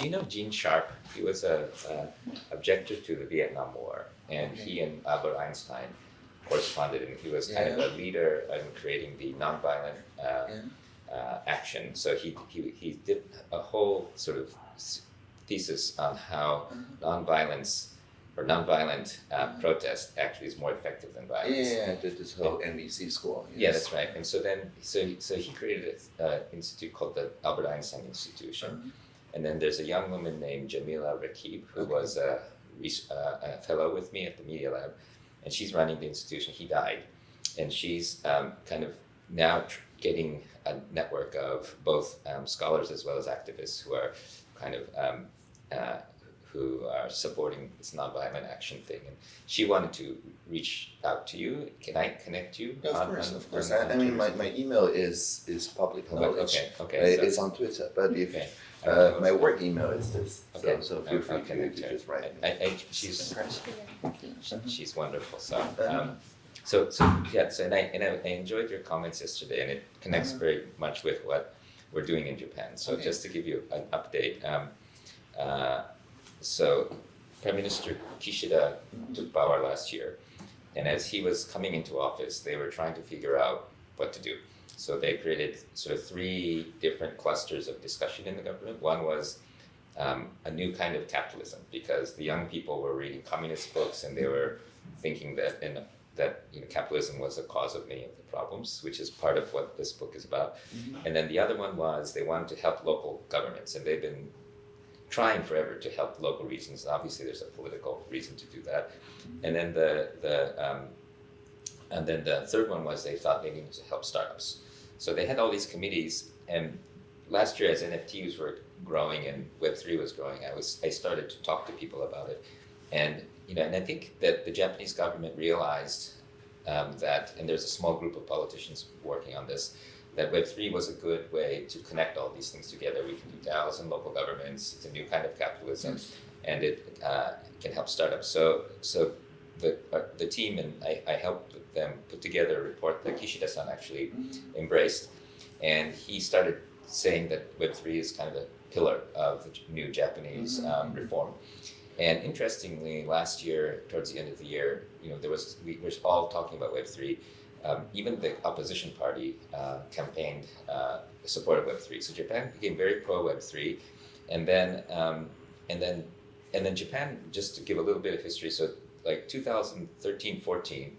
do you know Gene Sharp? He was a, a objector to the Vietnam War, and Okay. he and Albert Einstein corresponded, and he was kind of a leader in creating the nonviolent uh, Yeah. uh, action. So he, he he did a whole sort of thesis on how nonviolence or nonviolent uh, protest actually is more effective than Yeah, violence. yeah, yeah, this whole NVC school. Yeah, that's right. And so then, so so he created an institute called the Albert Einstein Institution, Uh-huh. And then there's a young woman named Jamila Raqib who Okay. was a, uh, a fellow with me at the Media Lab, and she's running the institution. He died, and she's um, kind of now tr- getting a network of both um, scholars as well as activists who are kind of um, uh, who are supporting this nonviolent action thing. And she wanted to reach out to you. Can I connect you? Yeah, of on- course, on- of course. on- I, I mean, my, my email is is public Oh, knowledge. Okay, Uh, okay. so- it's on Twitter, but if Okay. Uh, my work email is this, Okay, so, so I'll- feel free to, connect to her. just write. I, I, she's Uh-huh. she's wonderful. So, um, so, so yeah. So, and I and I, I enjoyed your comments yesterday, and it connects Uh-huh. very much with what we're doing in Japan. So, Okay. just to give you an update, um, uh, so Prime Minister Kishida took power last year, and as he was coming into office, they were trying to figure out what to do. So they created sort of three different clusters of discussion in the government. One was um, a new kind of capitalism because the young people were reading communist books and they were thinking that in, that you know, capitalism was the cause of many of the problems, which is part of what this book is about. Mhm. And then the other one was they wanted to help local governments, and they've been trying forever to help local regions. Obviously, there's a political reason to do that. And then the the um, and then the third one was they thought they needed to help startups. So they had all these committees, and last year as NFTs were growing and Web three was growing, I was I started to talk to people about it, and you know, and I think that the Japanese government realized um, that, and there's a small group of politicians working on this, that Web three was a good way to connect all these things together. We can do DAOs and local governments. It's a new kind of capitalism, and it uh, can help startups. So so the uh, the team and I, I helped them put together a report that Kishida-san actually embraced, and he started saying that Web three is kind of a pillar of the new Japanese um, reform. And interestingly, last year, towards the end of the year, you know, there was we were all talking about Web three. Um, even the opposition party uh, campaigned uh, support of Web three. So Japan became very pro Web three, and then um, and then and then Japan. Just to give a little bit of history, so like 2013-14,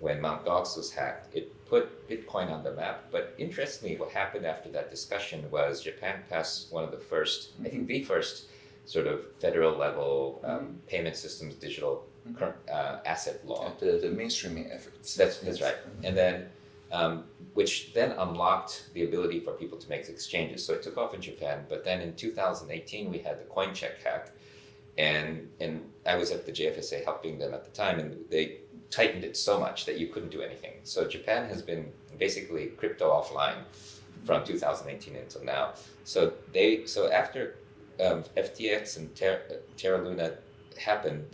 when Mt. Gox was hacked, it put Bitcoin on the map. But interestingly, what happened after that discussion was Japan passed one of the first, I think the first, sort of federal level um, payment systems digital cur- uh, asset law. The, the mainstreaming efforts. That's that's right. And then, um, which then unlocked the ability for people to make exchanges. So it took off in Japan. But then in 2018, we had the Coincheck hack, and and I was at the JFSA helping them at the time, and they tightened it so much that you couldn't do anything. So Japan has been basically crypto offline from 2018 until now. So they so after um, FTX and Terra, Terra Luna happened,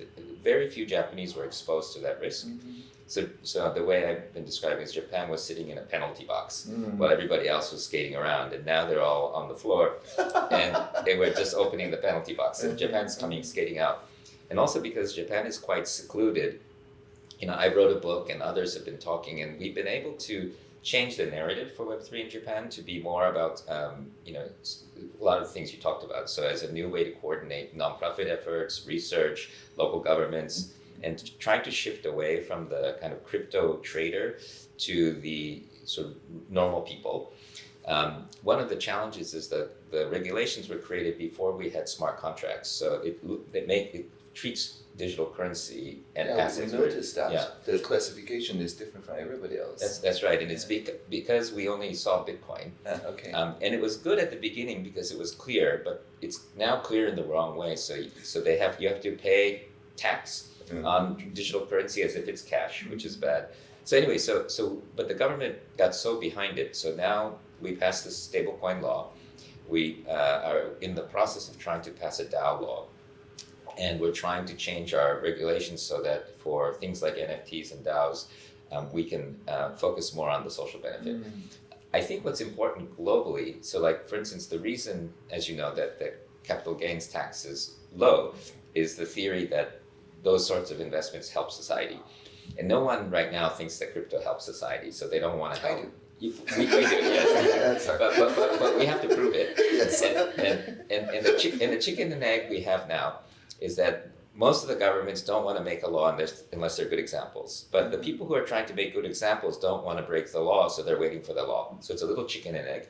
very few Japanese were exposed to that risk. Mhm. So, so the way I've been describing is Japan was sitting in a penalty box Mm. while everybody else was skating around, and now they're all on the floor, and they were just opening the penalty box, and Japan's coming skating out. And also because Japan is quite secluded, you know, I wrote a book, and others have been talking, and we've been able to change the narrative for Web three in Japan to be more about, um, you know, a lot of things you talked about. So as a new way to coordinate nonprofit efforts, research, local governments, and trying to shift away from the kind of crypto trader to the sort of normal people. Um, one of the challenges is that the regulations were created before we had smart contracts, so it it make it treats digital currency and yeah, we assets. very- noticed that yeah. the classification is different from everybody else. That's that's right, and it's bec- because we only saw Bitcoin, Ah, okay. um, and it was good at the beginning because it was clear, but it's now clear in the wrong way. So so they have you have to pay tax Mm. on digital currency as if it's cash, which is bad. So anyway, so so but the government got so behind it. So now we passed this stablecoin law. We uh, are in the process of trying to pass a DAO law, and we're trying to change our regulations so that for things like NFTs and DAOs, um, we can uh, focus more on the social benefit. Mm. I think what's important globally, so like for instance, the reason, as you know, that, that capital gains tax is low is the theory that those sorts of investments help society. And no one right now thinks that crypto helps society, so they don't want to I help. do. You, we, we do, yes. But, but, but, but we have to prove it. Yes. And, and, and, and, the and the chicken and egg we have now is that most of the governments don't want to make a law unless, unless they're good examples. But the people who are trying to make good examples don't want to break the law, so they're waiting for the law. So it's a little chicken and egg.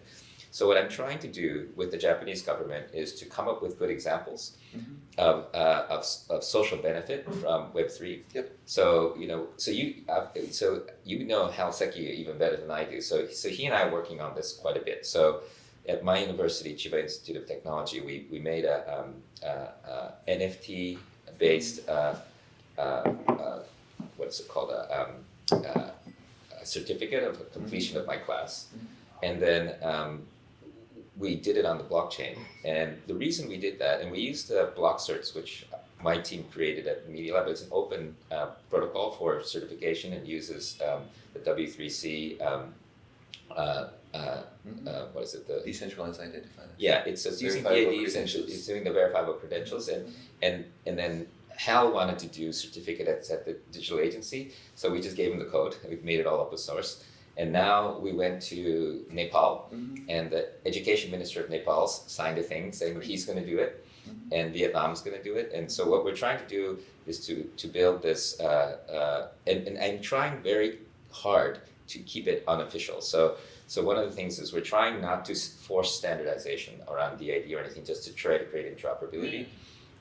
So what I'm trying to do with the Japanese government is to come up with good examples Mhm. of, uh, of, of social benefit from Web three. Yep. So you know, so you uh, so you know Hal Seki even better than I do. So so he and I are working on this quite a bit. So at my university, Chiba Institute of Technology, we, we made a um, uh, uh, NFT based uh, uh, uh, what's it called a, um, uh, a certificate of completion of my class, and then um, we did it on the blockchain. And the reason we did that, and we used the Blockcerts, which my team created at Media Lab. It's an open uh, protocol for certification and uses um, the W3C. Um, uh, uh, uh, what is it? The Decentralized identifier. yeah, it's, it's using it's doing the verifiable credentials, and and and then Hal wanted to do certificates at the digital agency, so we just gave him the code. We've made it all open source, and now we went to Nepal, Mhm. and the education minister of Nepal signed a thing saying he's going to do it, Mhm. and is going to do it, and so what we're trying to do is to to build this, uh, uh, and, and I'm trying very hard to keep it unofficial. So so one of the things is we're trying not to force standardization around DID or anything, just to try to create interoperability.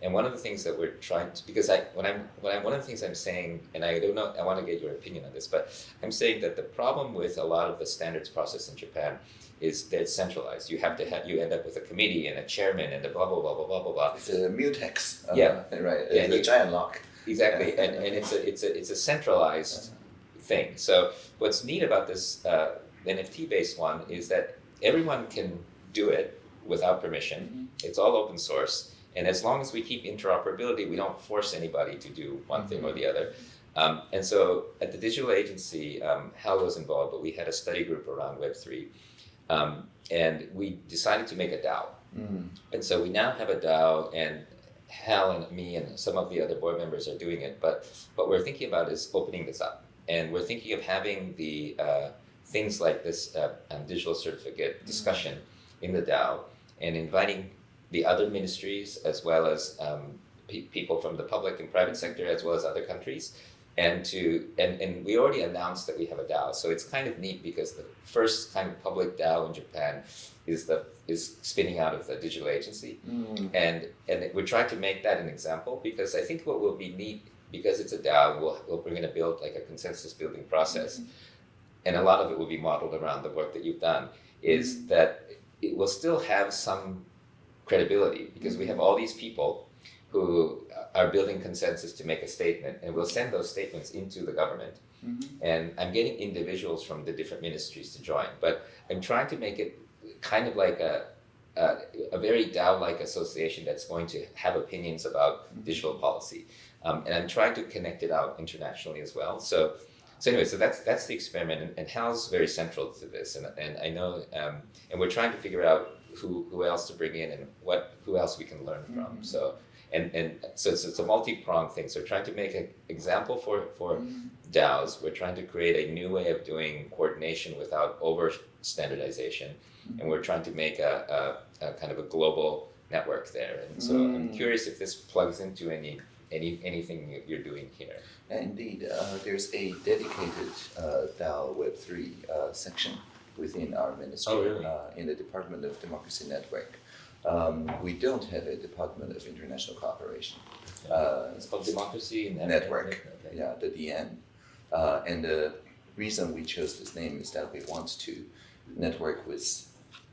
And one of the things that we're trying to, because I, when I'm, when I'm, one of the things I'm saying, and I don't know, I want to get your opinion on this, but I'm saying that the problem with a lot of the standards process in Japan is that it's centralized. You have to have, you end up with a committee and a chairman and a blah blah blah blah blah blah blah. It's a mutex. uh, Yeah. Right. Yeah, It's a you- giant lock. Exactly, and, and it's a it's a it's a centralized thing. So what's neat about this uh, NFT based one is that everyone can do it without permission. It's all open source, and as long as we keep interoperability, we don't force anybody to do one thing or the other. Um, and so at the digital agency, um, Hal was involved, but we had a study group around Web three, um, and we decided to make a DAO. Mm. And so we now have a DAO, and Hal and me and some of the other board members are doing it. But what we're thinking about is opening this up, and we're thinking of having the uh, things like this uh, um, digital certificate discussion in the DAO, and inviting the other ministries as well as um, pe- people from the public and private sector as well as other countries. And to and, and we already announced that we have a DAO, so it's kind of neat because the first kind of public DAO in Japan is the is spinning out of the digital agency, Mm. and and we're trying to make that an example because I think what will be neat because it's a DAO, we'll, we'll, we're going to build like a consensus building process, and a lot of it will be modeled around the work that you've done. Is that it will still have some credibility because we have all these people who are building consensus to make a statement, and we'll send those statements into the government. Mhm. And I'm getting individuals from the different ministries to join, but I'm trying to make it kind of like a a, a very DAO-like association that's going to have opinions about digital policy, um, and I'm trying to connect it out internationally as well. So, so anyway, so that's that's the experiment, and, and Hal's very central to this, and and I know, um, and we're trying to figure out who who else to bring in and what who else we can learn from. Mhm. So. And, and so it's, it's a multi-pronged thing. So we're trying to make an example for, for Mm. DAOs. We're trying to create a new way of doing coordination without over standardization. And we're trying to make a, a, a kind of a global network there. And so I'm Mm. curious if this plugs into any, any anything you're doing here. Indeed, uh, there's a dedicated uh, DAO Web3 uh, section within our ministry Oh, really? uh, in the Department of Democracy Network. Um, we don't have a Department of International Cooperation. Uh, It's called Democracy Net- Network. Okay. yeah, the DN. Uh, and the reason we chose this name is that we want to network with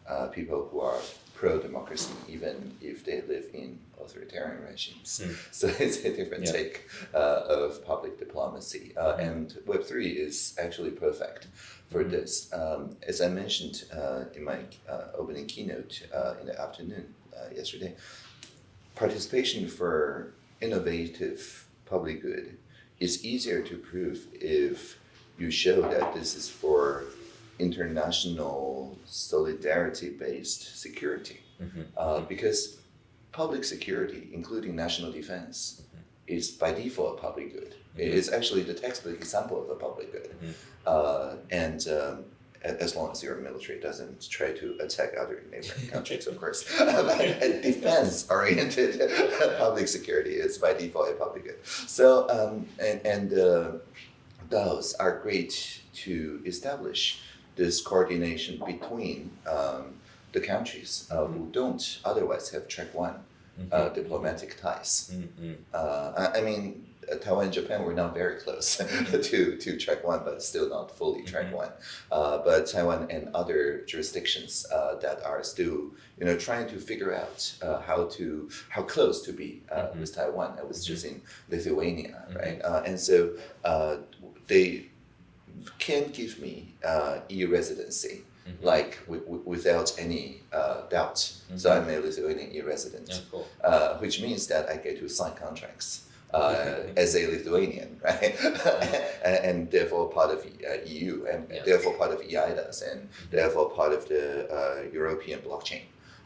uh, people who are pro democracy, even if they live in authoritarian regimes. Hmm. So it's a different Yeah. take uh, of public diplomacy. Uh, and Web3 is actually perfect for Mhm. this. Um, as I mentioned uh, in my uh, opening keynote uh, in the afternoon uh, yesterday, participation for innovative public good is easier to prove if you show that this is for international solidarity based security. Mhm. Uh, because public security, including national defense, Mhm. is by default a public good. It Mhm. is actually the textbook example of a public good. Mhm. Uh, and um, as long as your military doesn't try to attack other neighboring countries, of course. Defense-oriented public security is by default a public good. So, um, and, and uh, those are great to establish this coordination between um, the countries uh, who don't otherwise have track one uh, diplomatic ties. Mhm. Uh, I, I mean, uh, Taiwan and Japan were not very close to, to track one, but still not fully track Mhm. one. Uh, but Taiwan and other jurisdictions uh, that are still, you know, trying to figure out uh, how to how close to be uh, Mhm. with Taiwan. I was just in Lithuania, right? Uh, and so uh, they can give me uh, e-residency. Mhm. Like w- w- without any uh, doubt, so Mhm. I'm a Lithuanian e-resident Yeah, cool. uh, which means that I get to sign contracts uh, as a Lithuanian, right? and, and therefore part of uh, EU, and Yeah. therefore part of EIDAS, and therefore part of the uh, European blockchain.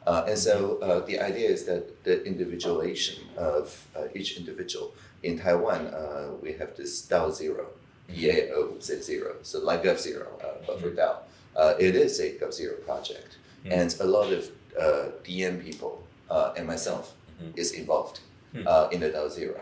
Uh, and so uh, the idea is that the individualization of uh, each individual in Taiwan, uh, we have this DAO zero, DAO Z zero, so like Gov zero, uh, but for DAO. Uh, it is a Gov zero project, Mhm. and a lot of uh, DN people uh, and myself Mhm. is involved Hmm. uh, in the DAO zero.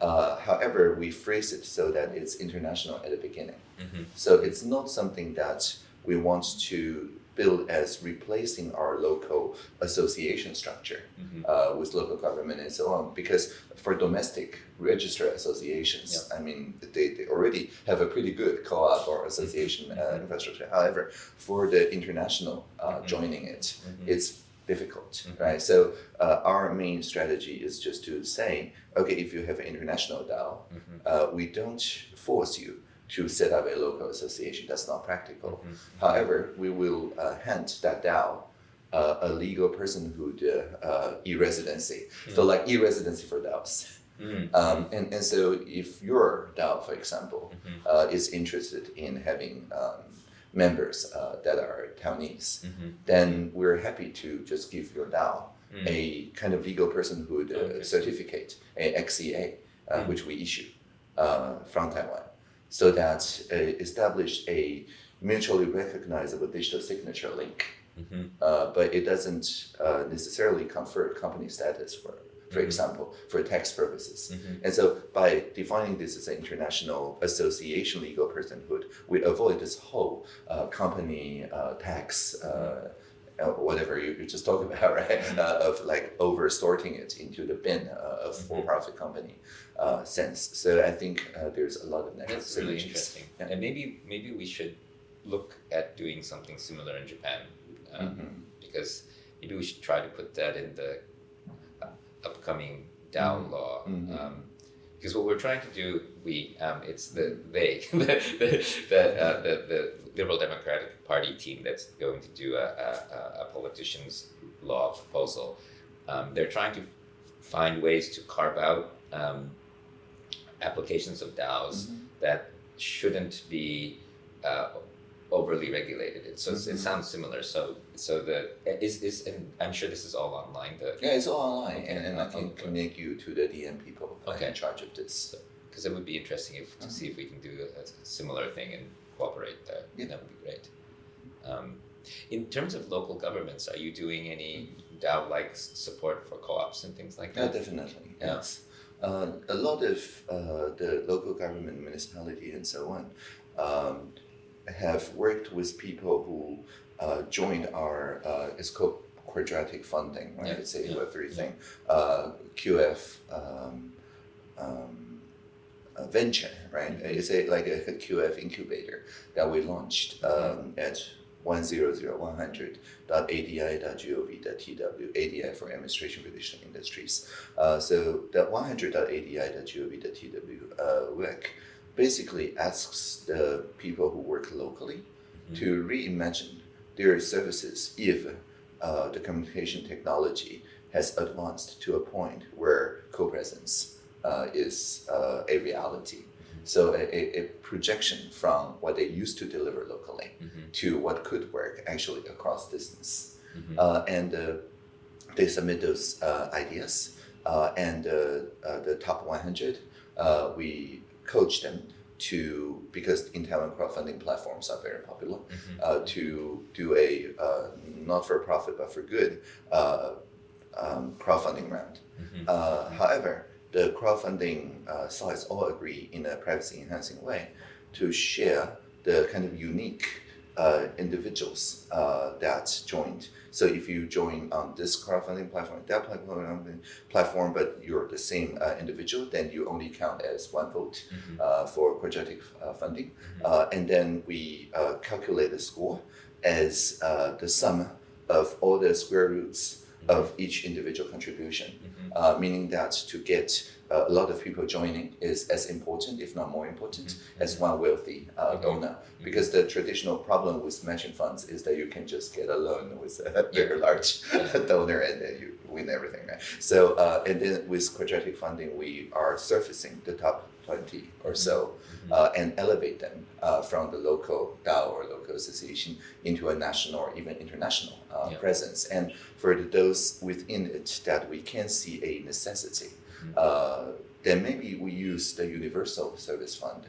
Uh, however, we phrase it so that it's international at the beginning. Mhm. So it's not something that we want to build as replacing our local association structure Mhm. uh, with local government and so on. Because for domestic registered associations, I mean, they, they already have a pretty good co-op or association uh, Mhm. infrastructure. However, for the international uh, Mhm. joining it, Mhm. it's difficult, Mhm. right? So uh, our main strategy is just to say, okay, if you have an international DAO, Mhm. uh, we don't force you to set up a local association. That's not practical. Mhm. However, we will uh, hand that DAO uh, a legal personhood uh, e-residency. So like e-residency for DAOs. Mhm. Um, and, and so if your DAO, for example, uh, is interested in having um, members uh, that are Taiwanese, then we're happy to just give your DAO Mhm. a kind of legal personhood uh, Okay. certificate, a XCA, uh, Mm. which we issue uh, from Taiwan, so that uh, establish a mutually recognizable digital signature link. Mhm. Uh, but it doesn't uh, necessarily confer company status for, for Mhm. example, for tax purposes. Mhm. And so by defining this as an international association legal personhood, we avoid this whole uh, company uh, tax, uh, whatever you, you just talked about, right? Uh, of like over sorting it into the bin uh, of for profit company uh, sense. So I think uh, there's a lot of natural That's really interesting. Yeah. And maybe maybe we should look at doing something similar in Japan, um, Mhm. because maybe we should try to put that in the upcoming DAO Mhm. law. Mhm. Um, because what we're trying to do, we um, it's the they the the the, uh, the the Liberal Democratic Party team that's going to do a, a, a- politician's law proposal. Um, they're trying to find ways to carve out um, applications of DAOs Mhm. that shouldn't be uh, overly regulated. It, so it's- Mhm. it sounds similar. So so the is is and I'm sure this is all online. The Yeah, it's all online, Okay. and, and I can Okay. connect you to the DN people Okay. in charge of this. because it would be interesting if to see if we can do a, a similar thing and cooperate there. Yeah. That would be great. Um, in terms of local governments, are you doing any DAO-like support for co-ops and things like that? Yeah, definitely. Yeah. Yes. Uh, a lot of uh, the local government, municipality, and so on um, have worked with people who uh, joined our, uh, it's called quadratic funding, right? Yeah, It's a yeah, Web3 yeah. thing. Uh, QF um, um, venture, right? Mhm. It's a, like a, QF incubator that we launched um, at 100.100.adi.gov.tw, ADI for Administration for Digital Industries. Uh, so that 100.adi.gov.tw uh, work basically asks the people who work locally Mhm. to reimagine their services if uh, the communication technology has advanced to a point where co-presence uh, is uh, a reality. So a, a, projection from what they used to deliver locally Mhm. to what could work actually across distance. Mhm. Uh, and uh, they submit those uh, ideas, uh, and uh, uh, the top 100, uh, we coach them to because in Taiwan crowdfunding platforms are very popular uh, to do a uh, not for profit but for good uh, um, crowdfunding round. Uh, however, the crowdfunding uh, sites all agree in a privacy enhancing way to share the kind of unique uh, individuals uh, that joined. So if you join on this crowdfunding platform, that platform, platform, but you're the same uh, individual, then you only count as one vote uh, for quadratic uh, funding. Uh, and then we uh, calculate the score as uh, the sum of all the square roots of each individual contribution, uh, meaning that to get uh, a lot of people joining is as important, if not more important, as one wealthy uh, donor. Because the traditional problem with matching funds is that you can just get a loan with a very large donor and then you win everything, right? So, uh, and then with quadratic funding, we are surfacing the top 20 or so uh, and elevate them uh, from the local DAO or local association into a national or even international uh, Yeah. presence. And for the- those within it that we can see a necessity, uh, then maybe we use the Universal Service Fund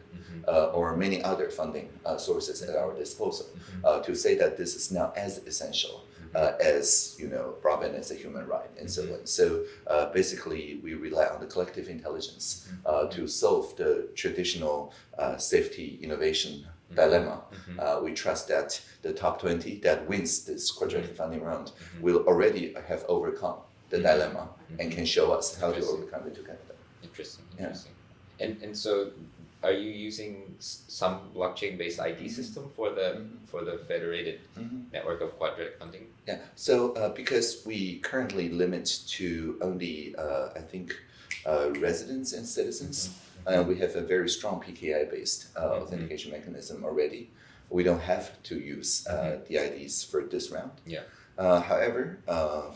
uh, or many other funding uh, sources at our disposal uh, to say that this is now as essential uh, as you know broadband as a human right and so on. So uh, basically, we rely on the collective intelligence uh, to solve the traditional uh, safety innovation dilemma. Uh, we trust that the top 20 that wins this quadratic funding round will already have overcome the dilemma and can show us how to overcome it together. Interesting, Yeah. interesting. And and so, are you using some blockchain-based ID system for the for the federated Mhm. network of quadratic funding? Yeah. So uh, because we currently limit to only, uh, I think, uh, residents and citizens, uh, we have a very strong PKI-based uh, authentication mechanism already. We don't have to use uh, the IDs for this round. Yeah. Uh, however, uh,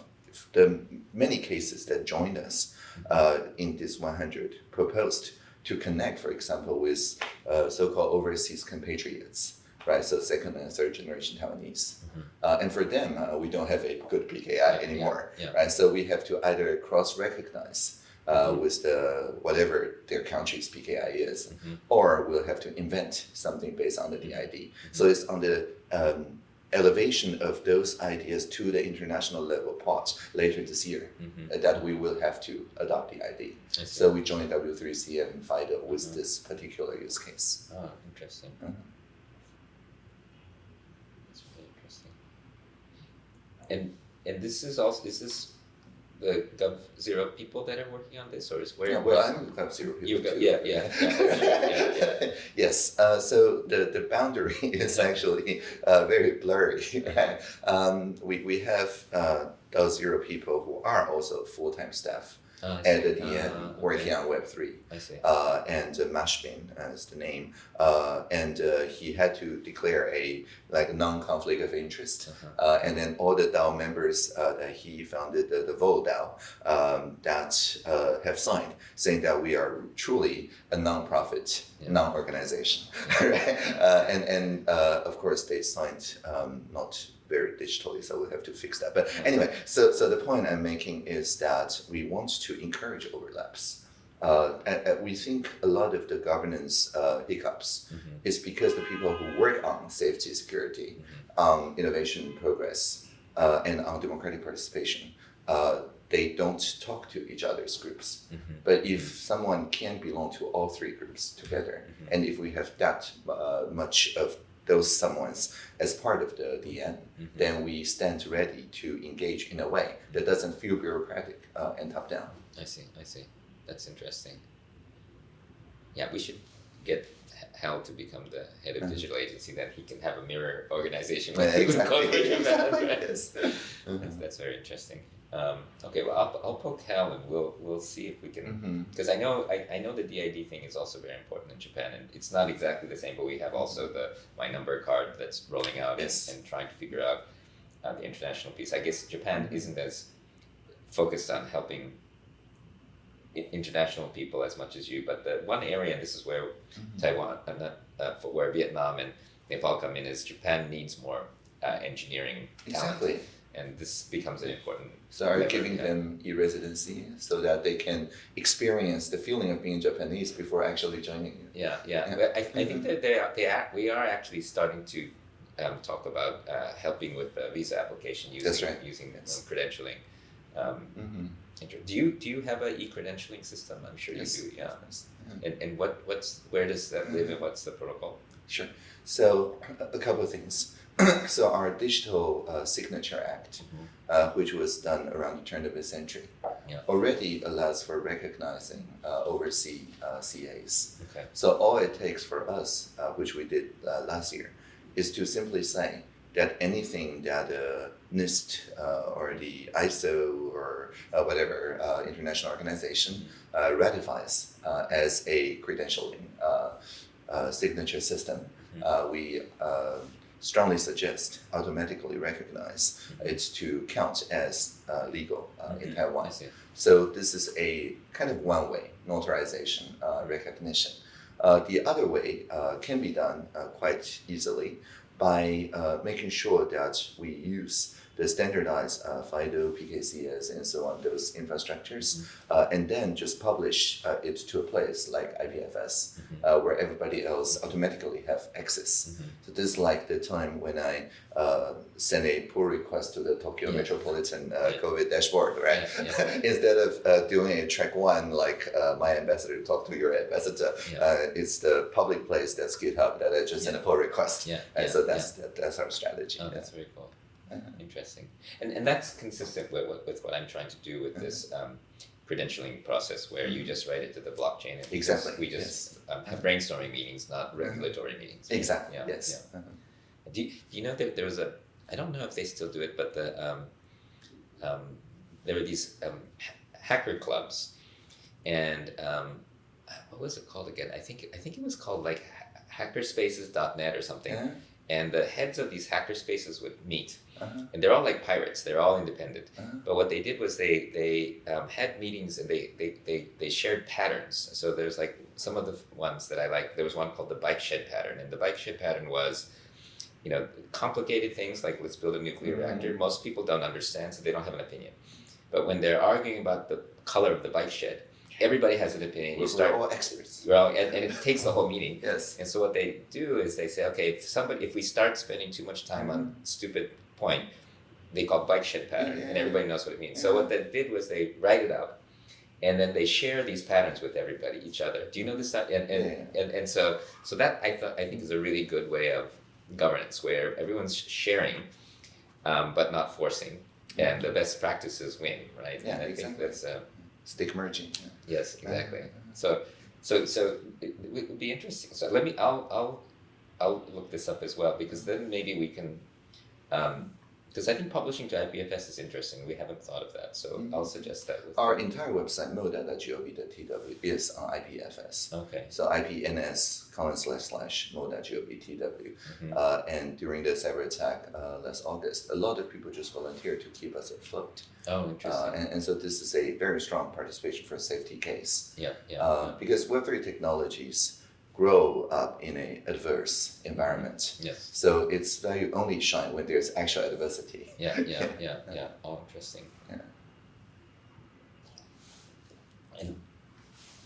the many cases that joined us uh, in this 100 proposed to connect, for example, with uh, so-called overseas compatriots, right? So second and third generation Taiwanese. Uh, and for them, uh, we don't have a good PKI anymore, yeah. right? So we have to either cross-recognize uh, with the whatever their country's PKI is, or we'll have to invent something based on the DID. So it's on the um, elevation of those ideas to the international level part later this year uh, that we will have to adopt the ID. So we joined W3C and FIDO with this particular use case. Oh, interesting. Mhm. That's really interesting. And and this is also this is this the Gov Zero people that are working on this, or is where? Yeah, well, I'm Club Zero people got- yeah, yeah, yeah, yeah, yeah. yes. Uh, so the, the boundary is actually uh, very blurry. Right? Um, we, we have uh, those zero people who are also full time staff I at the DN Ah, okay. working on Web three. I see. uh, and uh, Mashbin uh, is the name, uh, and uh, he had to declare a like non-conflict of interest, Uh-huh. uh, and then all the DAO members uh, that he founded, the, the Vol DAO, um, that uh, have signed, saying that we are truly a non-profit, Yeah. non-organization, right? uh, and and uh, of course they signed um, not very digitally, so we'll have to fix that. But anyway, so so the point I'm making is that we want to encourage overlaps. Uh, and, and we think a lot of the governance uh, hiccups Mhm. is because the people who work on safety, security, on innovation progress, uh, and on democratic participation, uh, they don't talk to each other's groups. Mhm. But if someone can belong to all three groups together, and if we have that uh, much of those someones as part of the DN, then we stand ready to engage in a way that doesn't feel bureaucratic uh, and top down. I see. I see. That's interesting. Yeah, we should get Hal to become the head of Mhm. digital agency. Then he can have a mirror organization Yeah, exactly. coverage of that, Exactly, yes. That's, that's very interesting. Um, okay, well, I'll, I'll poke Hal and we'll we'll see if we can because I know I, I know the DID thing is also very important in Japan, and it's not exactly the same, but we have also the my number card that's rolling out Yes. and, and trying to figure out uh, the international piece. I guess Japan isn't as focused on helping international people as much as you, but the one area, and this is where Taiwan, uh, not, uh, for where Vietnam and Nepal come in, is Japan needs more uh, engineering talent. Exactly. And this becomes an important. So are you giving yeah. them e-residency so that they can experience the feeling of being Japanese before actually joining you? Yeah, yeah. Yeah. I, I think that they are, they are, we are actually starting to um, talk about uh, helping with the visa application using That's right. using Yes. um, credentialing. Um, Mm-hmm. do you do you have a e-credentialing system? I'm sure Yes. you do. Yeah. And, and what what's where does that live and what's the protocol? Sure. So a- a couple of things. so our Digital uh, Signature Act, Mhm. uh, which was done around the turn of the century, Yeah. already allows for recognizing uh, overseas uh, CAs. Okay. So all it takes for us, uh, which we did uh, last year, is to simply say that anything that uh, NIST uh, or the ISO or uh, whatever uh, international organization uh, ratifies uh, as a credentialing uh, uh, signature system, uh, we uh, strongly suggest automatically recognize it to count as uh, legal uh, in Mhm. Taiwan. So this is a kind of one-way notarization uh, recognition. Uh, the other way uh, can be done uh, quite easily by uh, making sure that we use the standardized uh, FIDO, PKCS, and so on, those infrastructures, uh, and then just publish uh, it to a place like IPFS, uh, where everybody else automatically have access. So this is like the time when I uh, send a pull request to the Tokyo Yeah. Metropolitan uh, Yeah. COVID dashboard, right? Yeah, Instead of uh, doing a track one, like uh, my ambassador talk to your ambassador, Yeah. uh, it's the public place that's GitHub that I just send a pull request. Yeah. And yeah, so yeah. that's that, that's our strategy. Oh, yeah. that's very cool. Uh-huh. Interesting. And and that's consistent with, with, with what I'm trying to do with this um, credentialing process where you just write it to the blockchain and we just- Exactly, we just um, have brainstorming meetings, not regulatory meetings. Exactly. Yeah, yes. yeah. Uh-huh. Do you, do you know that there was a, I don't know if they still do it, but the, um, um, there were these um, ha- hacker clubs and um, what was it called again? I think, I think it was called like ha- hackerspaces.net or something. Uh-huh. And the heads of these hackerspaces would meet Uh-huh. and they're all like pirates. They're all independent. Uh-huh. But what they did was they they um, had meetings and they, they they they shared patterns. So there's like some of the ones that I like. There was one called the bike shed pattern, and the bike shed pattern was, you know, complicated things like let's build a nuclear Mhm. reactor. Most people don't understand, so they don't have an opinion. But when they're arguing about the color of the bike shed, everybody has an opinion. You We're all experts. well, and, and it takes the whole meeting. Yes. And so what they do is they say, okay, if somebody, if we start spending too much time on stupid point, they call bike shed pattern, Yeah, and everybody knows what it means. So what they did was they write it out, and then they share these patterns with everybody, each other. Do you know this? And and, Yeah. and, and so so that I thought I think is a really good way of governance where everyone's sharing, um, but not forcing, and the best practices win, right? Yeah, and I think exactly. that's. Uh, Stigmergy. yeah. Yes, exactly. So, so, so it, it would be interesting. So let me. I'll, I'll, I'll look this up as well because then maybe we can. Um, Because I think publishing to IPFS is interesting. We haven't thought of that, so Mhm. I'll suggest that. With, Our entire website, moda.gov.tw, is on IPFS. okay. So IPNS colon slash slash moda.gov.tw. Mhm. Uh, and during the cyber attack uh, last August, a lot of people just volunteered to keep us afloat. Oh, interesting. Uh, and, and so this is a very strong participation for a safety case. yeah, yeah, Uh, because Web3 technologies grow up in a adverse environment. yeah. Yes. So its value only shine when there's actual adversity. Yeah, yeah, yeah, yeah. Oh, interesting. Yeah. And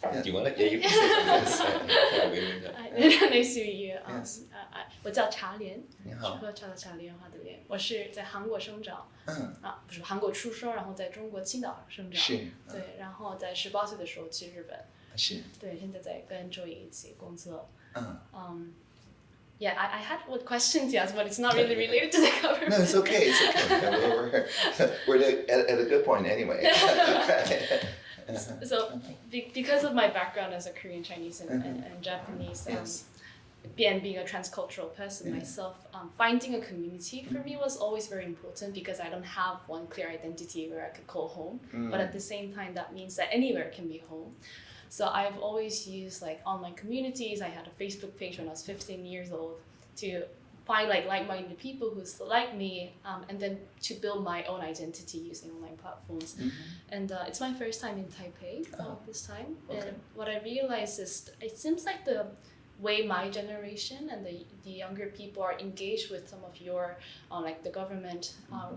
Yeah. do you want to? Yeah, you can say something. Yes. Yeah, we- we- Hi, nice to meet you. Um, Yes. 呃呃，我叫茶莲，是你好，喝茶的茶，莲花的莲。我是在韩国生长嗯，啊，不是韩国出生，然后在中国青岛生长。是，对，然后在十八岁的时候去日本。 是。对，现在在跟 Joi 一起工作。嗯。嗯。Yeah, I, I had what questions yes, but it's not really related to the government. No, it's okay. It's okay. we're, we're, at, at a good point anyway. so, be, because of my background as a Korean Chinese and, and, and mm-hmm. Japanese, um, yes. and being a transcultural person yeah. myself, um, finding a community for me mm-hmm. was always very important because I don't have one clear identity where I could call home. Mm. But at the same time, that means that anywhere can be home. So I've always used like online communities. I had a Facebook page when I was 15 years old to find like like-minded people who's like me, um, and then to build my own identity using online platforms. Mhm. And uh, it's my first time in Taipei uh, Oh, this time. okay. And what I realized is it seems like the way my generation and the, the younger people are engaged with some of your, uh, like the government uh,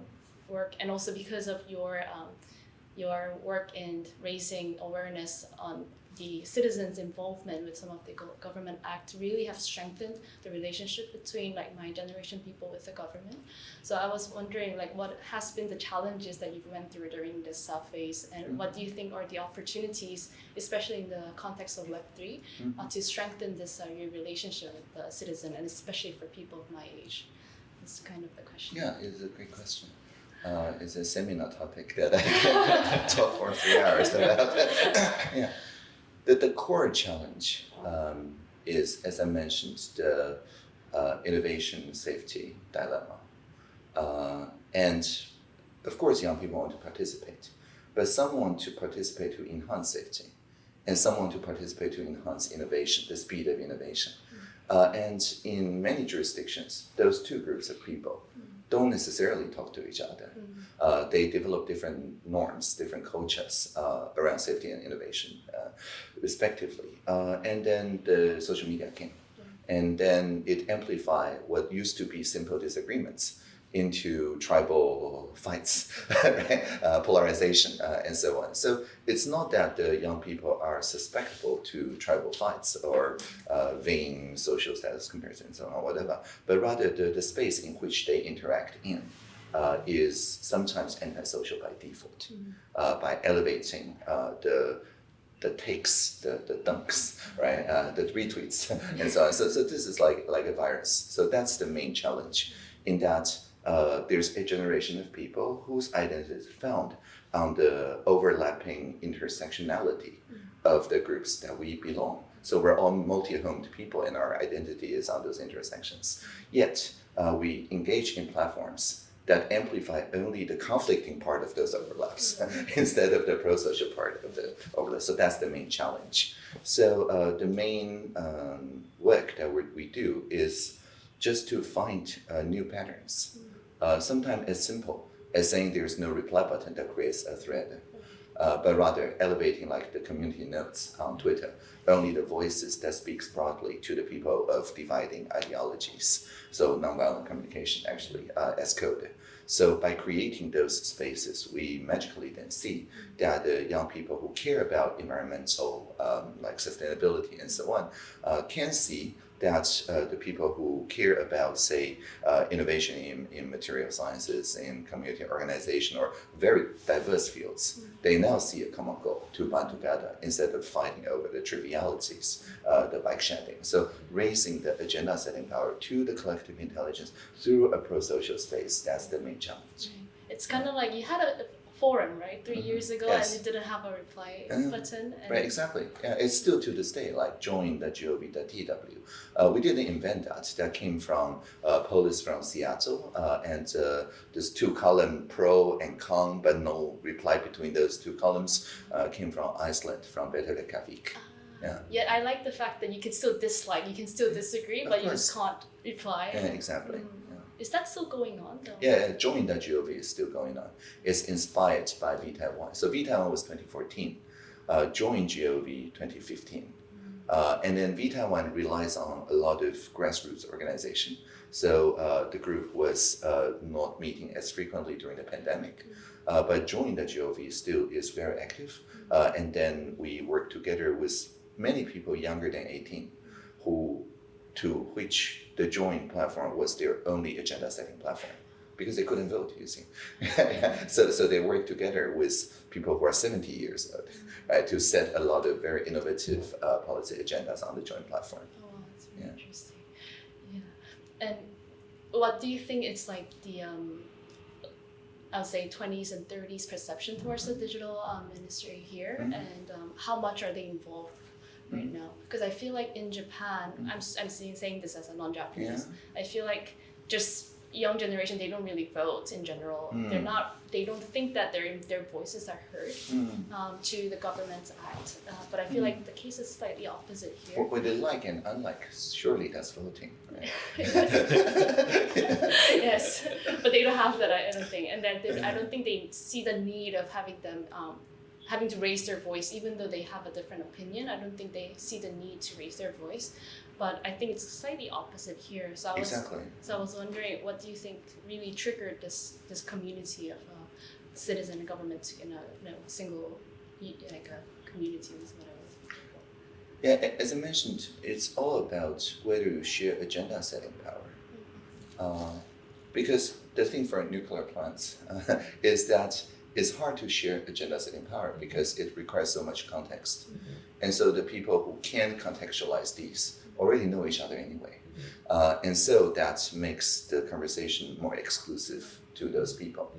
work, and also because of your um, your work in raising awareness on the citizens' involvement with some of the government acts really have strengthened the relationship between like my generation people with the government. So I was wondering like what has been the challenges that you've went through during this South phase and what do you think are the opportunities, especially in the context of Web 3 uh, to strengthen this uh, your relationship with the citizen and especially for people of my age? That's kind of the question. Yeah, it's a great question. Uh, it's a seminar topic that I can talk for three hours about. yeah. The, the core challenge um, is, as I mentioned, the uh, innovation safety dilemma. Uh, and of course, young people want to participate, but some want to participate to enhance safety, and some want to participate to enhance innovation, the speed of innovation. Uh, and in many jurisdictions, those two groups of people don't necessarily talk to each other. Uh, they develop different norms, different cultures uh, around safety and innovation, uh, respectively. Uh, and then the social media came, and then it amplified what used to be simple disagreements into tribal fights, uh, polarization, uh, and so on. So it's not that the young people are susceptible to tribal fights or uh, vain social status comparisons or whatever, but rather the, the space in which they interact in uh, is sometimes antisocial by default, uh, by elevating uh, the the takes, the, the dunks, right, uh, the retweets, and so on. So, so this is like like a virus. So that's the main challenge, in that uh, there's a generation of people whose identity is found on the overlapping intersectionality of the groups that we belong. So we're all multi-homed people, and our identity is on those intersections. Yet uh, we engage in platforms that amplify only the conflicting part of those overlaps instead of the pro-social part of the overlap. So that's the main challenge. So uh, the main um, work that we, we do is just to find uh, new patterns. Uh, sometimes as simple as saying there's no reply button that creates a thread, uh, but rather elevating like the community notes on Twitter, only the voices that speaks broadly to the people of dividing ideologies. So nonviolent communication actually uh, as code. So by creating those spaces, we magically then see that the young people who care about environmental, um, like sustainability and so on, uh, can see that uh, the people who care about, say, uh, innovation in, in material sciences, in community organization, or very diverse fields, they now see a common goal to band together instead of fighting over the trivialities, uh, the bike shedding. So raising the agenda setting power to the collective intelligence through a pro-social space, that's the main challenge. It's kind of like you had a forum, right, 3 years ago, Yes. and it didn't have a reply Uh, button. And Right, exactly. Yeah, it's still to this day like join the join.gov.tw. Uh, we didn't invent that. That came from uh, Polis from Seattle, uh, and uh, this two column pro and con, but no reply between those two columns uh, came from Iceland, from Better Reykjavik. Yeah. Yet I like the fact that you can still dislike, you can still disagree, Of but you just can't reply. Yeah, exactly. Mm. Yeah. Is that still going on though? Yeah, join.gov is still going on. It's inspired by VTaiwan. So VTaiwan was 2014, uh, join.gov 2015. Uh, and then VTaiwan relies on a lot of grassroots organization. So uh, the group was uh, not meeting as frequently during the pandemic. Uh, but join.gov still is very active. Uh, and then we work together with many people younger than 18 who to which the join platform was their only agenda setting platform because they couldn't vote, you see. so, so they work together with people who are 70 years old right, to set a lot of very innovative uh, policy agendas on the joint platform. Oh, that's Yeah. interesting. Yeah. And what do you think is like the um I would say 20s and 30s perception towards the digital um, ministry here, Mhm. and um, how much are they involved right Mm-hmm. now? Because I feel like in Japan, I'm, s- I'm saying, saying this as a non-Japanese. Yeah. I feel like just young generation, they don't really vote in general. They're Mm. not. They don't think that their their voices are heard Mm. um, to the government's act. Uh, but I feel like the case is slightly opposite here. What would they like and unlike? Surely that's voting. Right? yes, but they don't have that I don't think, and then they, I don't think they see the need of having them um, having to raise their voice, even though they have a different opinion. I don't think they see the need to raise their voice. But I think it's slightly opposite here. So I was Exactly. so I was wondering, what do you think really triggered this this community of uh, citizen and government in a you know, single like a community or whatever? Yeah, as I mentioned, it's all about whether you share agenda setting power. Uh, because the thing for nuclear plants uh, is that it's hard to share agendas setting power because it requires so much context. And so the people who can contextualize these already know each other anyway. Uh, and so that makes the conversation more exclusive to those people.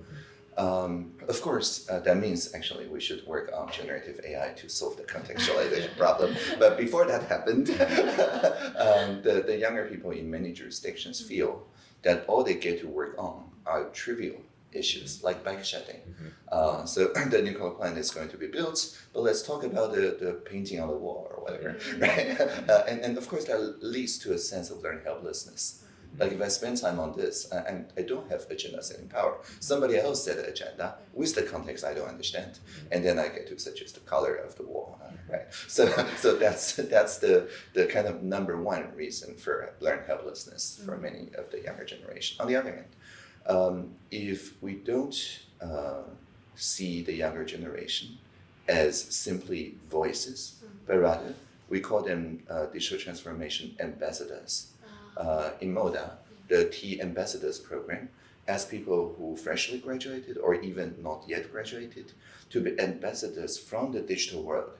Um, of course, uh, that means actually we should work on generative AI to solve the contextualization problem. But before that happened, um, the, the younger people in many jurisdictions feel that all they get to work on are trivial issues like bike shedding. Uh, so the nuclear plant is going to be built, but let's talk about the, the painting on the wall or whatever, right? Uh, and, and of course, that leads to a sense of learned helplessness. Like if I spend time on this uh, and I don't have agenda setting power, somebody else set an agenda with the context I don't understand, and then I get to suggest the color of the wall, uh, right? So, so that's that's the the kind of number one reason for learned helplessness for many of the younger generation. On the other hand, um, if we don't uh, see the younger generation as simply voices, but rather we call them uh, digital transformation ambassadors. Uh, in MODA, the T Ambassadors program asks people who freshly graduated or even not yet graduated to be ambassadors from the digital world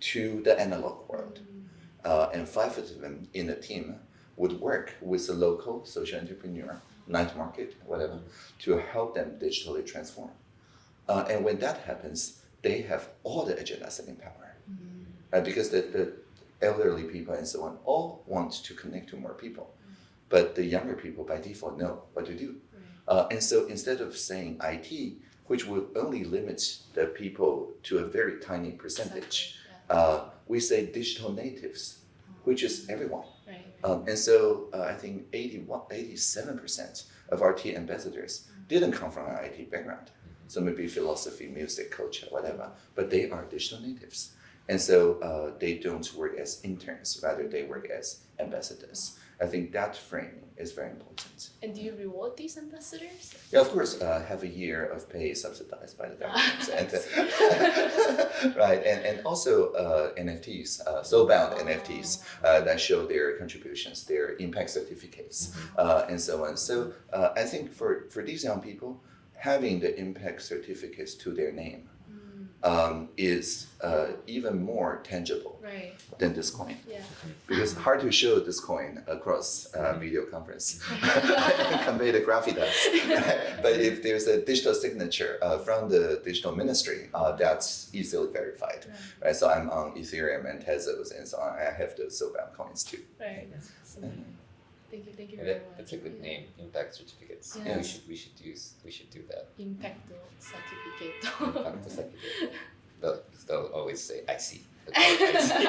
to the analog world. Uh, and five of them in a team would work with a local social entrepreneur, night market, whatever, to help them digitally transform. Uh, and when that happens, they have all the agenda setting power. Uh, because the, the elderly people and so on all want to connect to more people. But the younger people by default know what to do. Uh, and so instead of saying IT, which would only limit the people to a very tiny percentage, uh, we say digital natives, which is everyone. Right. Um, and so uh, I think 81, 87% of our T ambassadors didn't come from an IT background. So maybe philosophy, music, culture, whatever, but they are digital natives. And so uh, they don't work as interns, rather they work as ambassadors. I think that framing is very important. And do you reward these ambassadors? Yeah, of course, uh, have a year of pay subsidized by the government, and, uh, right, and and also uh, NFTs, uh, soulbound NFTs uh, that show their contributions, their impact certificates, uh, and so on. So uh, I think for for these young people, having the impact certificates to their name um, is uh, even more tangible Right. than this coin Yeah. because hard to show this coin across uh, video conference and convey the gravitas. but if there's a digital signature uh, from the digital ministry, uh, that's easily verified. Right. So I'm on Ethereum and Tezos and so on. I have those soulbound coins too. Right. That's fascinating. Thank you. Thank you Yeah, very that, much. that's a good Yeah. name, impact certificates. Yeah. We should we should use we should do that. Impacto certificate. Impact certificate. They'll, they'll always say I see. They'll call it I see.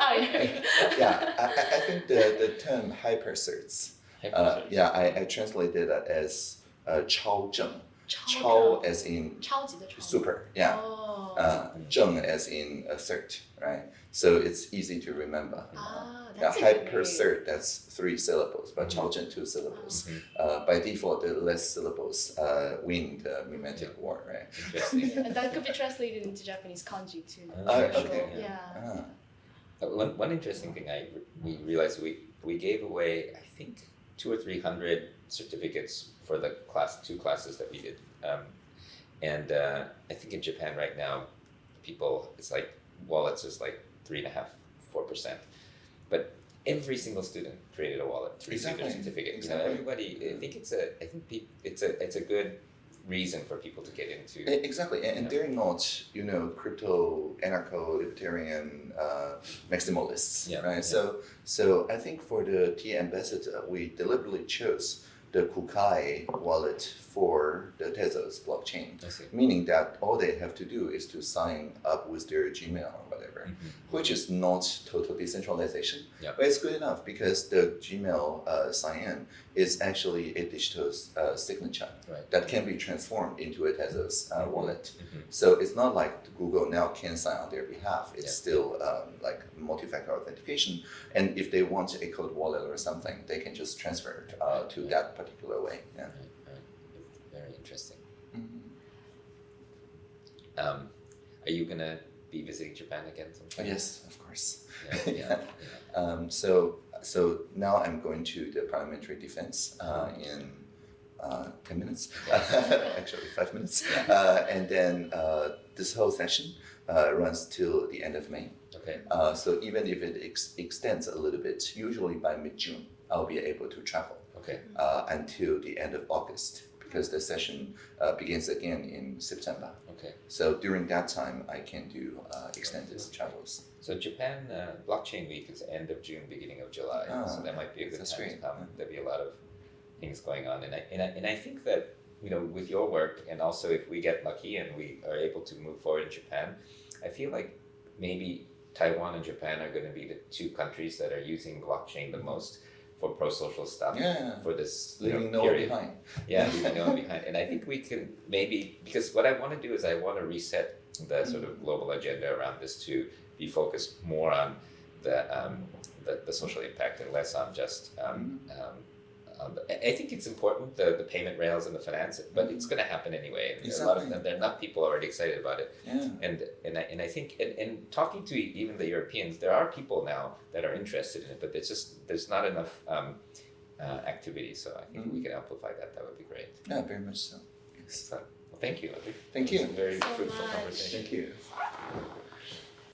oh, yeah. Yeah, I, I- I think the, the term hypercerts, uh, yeah, I, I translated that as uh, 超正. 超 as in 超级的超。 super, yeah. Oh. Um, zheng as in assert, right? So it's easy to remember. Oh, now, Hypercert, that's three syllables, but mm-hmm. chaozhen, two syllables. Mm-hmm. Uh, by default, the less syllables uh, win the memetic war, right? and that could be translated into Japanese kanji too. Uh, okay. Yeah. yeah. Ah. One, one interesting thing I we realized we, we gave away, I think, two or three hundred certificates for the class two classes that we did. Um, and uh, I think in Japan right now, people it's like wallets is like three and a half four percent, but every single student created a wallet to receive their Exactly, certificate. You know, exactly. everybody. I think it's a I think pe- it's a it's a good reason for people to get into. Exactly, and, they're not, you know, crypto, anarcho, libertarian uh, maximalists, Yeah, right? yeah. So, so I think for the T ambassador, we deliberately chose the Kukai wallet for the Tezos blockchain, meaning that all they have to do is to sign up with their Gmail or whatever, which is not total decentralization, Yeah. but it's good enough because the Gmail uh, sign-in is actually a digital uh, signature Right. that can be transformed into a Tezos uh, wallet. Mhm. So it's not like Google now can sign on their behalf. It's Yeah. still um, like multi-factor authentication. And if they want a cold wallet or something, they can just transfer it uh, to that particular way. Yeah. Right, interesting. Mhm. Um, are you gonna be visiting Japan again sometime? Yes, of course. Yeah, yeah, yeah. Um, so so now I'm going to the parliamentary defense uh, in uh, ten minutes, actually five minutes, uh, and then uh, this whole session uh, runs till the end of May. Okay. Uh, so even if it ex- extends a little bit, usually by mid-June, I'll be able to travel Okay. uh, until the end of August because the session uh, begins again in September. Okay. So during that time, I can do uh, extended travels. So Japan uh, Blockchain Week is end of June, beginning of July. Ah, so that might be a good time to come. Yeah. There'll be a lot of things going on, and I, and I and I think that you know with your work, and also if we get lucky and we are able to move forward in Japan, I feel like maybe Taiwan and Japan are going to be the two countries that are using blockchain the most for pro-social stuff Yeah, for this you know, leaving no one behind. Yeah, leaving no one behind. And I think we can maybe because what I want to do is I want to reset the sort of global agenda around this to be focused more on the um, the, the social impact and less on just. Um, um, um, I I think it's important the, the payment rails and the finance, but it's going to happen anyway. And A lot of them, there are enough people already excited about it, Yeah. and and I, and I think and, and talking to even the Europeans, there are people now that are interested in it, but it's just there's not enough um, uh, activity. So I think if we can amplify that. That would be great. Yeah, very much so. Yes. So, well, thank you. Thank you. very So fruitful much. conversation. Thank you.